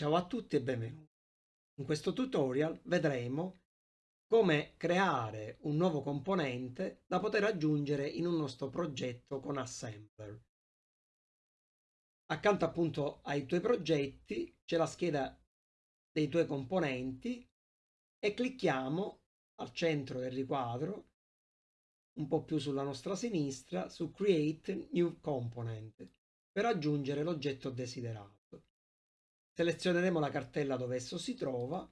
Ciao a tutti e benvenuti. In questo tutorial vedremo come creare un nuovo componente da poter aggiungere in un nostro progetto con Assembler. Accanto appunto ai tuoi progetti c'è la scheda dei tuoi componenti e clicchiamo al centro del riquadro un po' più sulla nostra sinistra su Create New Component per aggiungere l'oggetto desiderato selezioneremo la cartella dove esso si trova,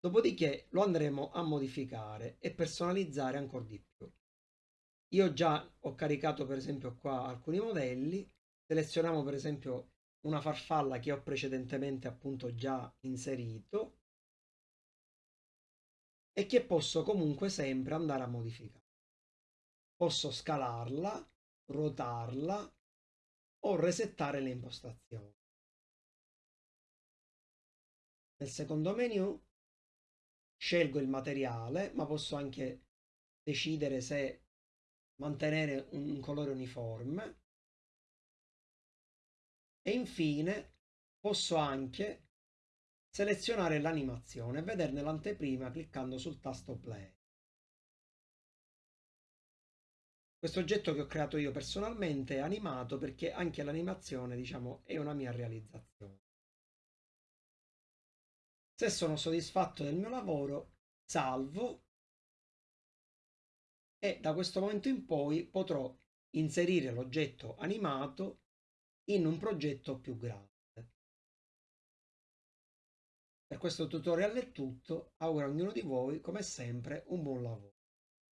dopodiché lo andremo a modificare e personalizzare ancora di più. Io già ho caricato per esempio qua alcuni modelli, selezioniamo per esempio una farfalla che ho precedentemente appunto già inserito e che posso comunque sempre andare a modificare. Posso scalarla, ruotarla o resettare le impostazioni. Nel secondo menu scelgo il materiale, ma posso anche decidere se mantenere un colore uniforme. E infine posso anche selezionare l'animazione e vederne l'anteprima cliccando sul tasto play. Questo oggetto che ho creato io personalmente è animato perché anche l'animazione, diciamo, è una mia realizzazione. Se sono soddisfatto del mio lavoro, salvo e da questo momento in poi potrò inserire l'oggetto animato in un progetto più grande. Per questo tutorial è tutto, auguro a ognuno di voi come sempre un buon lavoro.